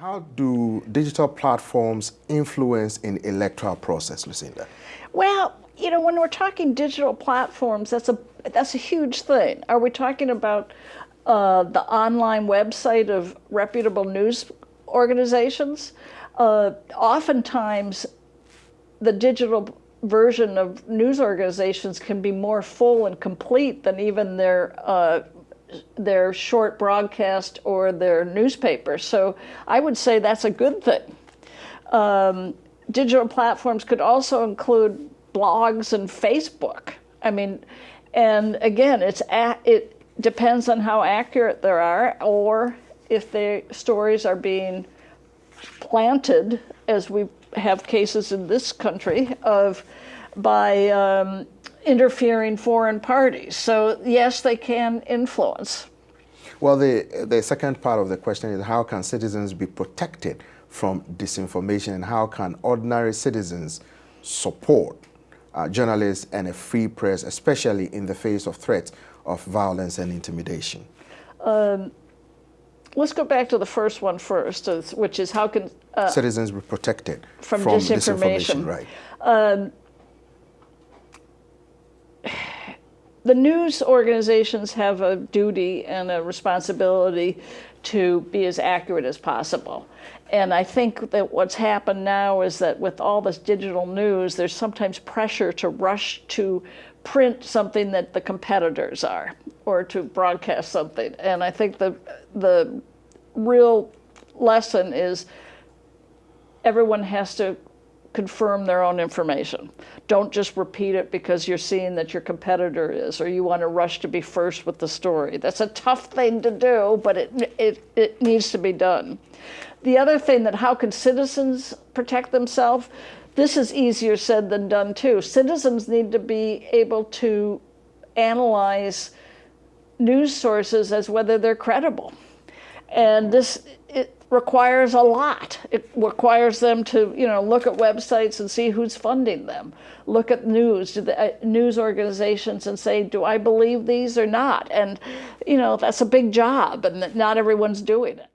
How do digital platforms influence in electoral process, Lucinda? Well, you know, when we're talking digital platforms, that's a that's a huge thing. Are we talking about uh, the online website of reputable news organizations? Uh, oftentimes, the digital version of news organizations can be more full and complete than even their uh, their short broadcast or their newspaper. So I would say that's a good thing. Um, digital platforms could also include blogs and Facebook. I mean, and again, it's it depends on how accurate they are or if the stories are being planted, as we have cases in this country of by um, interfering foreign parties. So yes, they can influence. Well, the, the second part of the question is how can citizens be protected from disinformation and how can ordinary citizens support uh, journalists and a free press, especially in the face of threats of violence and intimidation? Um, let's go back to the first one first, which is how can uh, citizens be protected from, from disinformation. disinformation right. Um, the news organizations have a duty and a responsibility to be as accurate as possible. And I think that what's happened now is that with all this digital news, there's sometimes pressure to rush to print something that the competitors are or to broadcast something. And I think the, the real lesson is everyone has to confirm their own information. Don't just repeat it because you're seeing that your competitor is or you want to rush to be first with the story. That's a tough thing to do, but it, it, it needs to be done. The other thing that how can citizens protect themselves? This is easier said than done too. Citizens need to be able to analyze news sources as whether they're credible. And this it requires a lot. It requires them to, you know, look at websites and see who's funding them. Look at news, the, uh, news organizations and say, do I believe these or not? And, you know, that's a big job and not everyone's doing it.